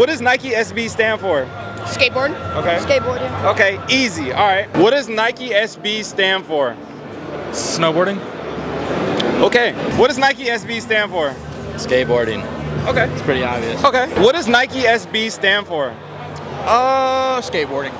What does Nike SB stand for? Skateboard. Okay. Skateboarding. Okay, easy. All right. What does Nike SB stand for? Snowboarding. Okay. What does Nike SB stand for? Skateboarding. Okay. It's pretty obvious. Okay. What does Nike SB stand for? Uh, skateboarding.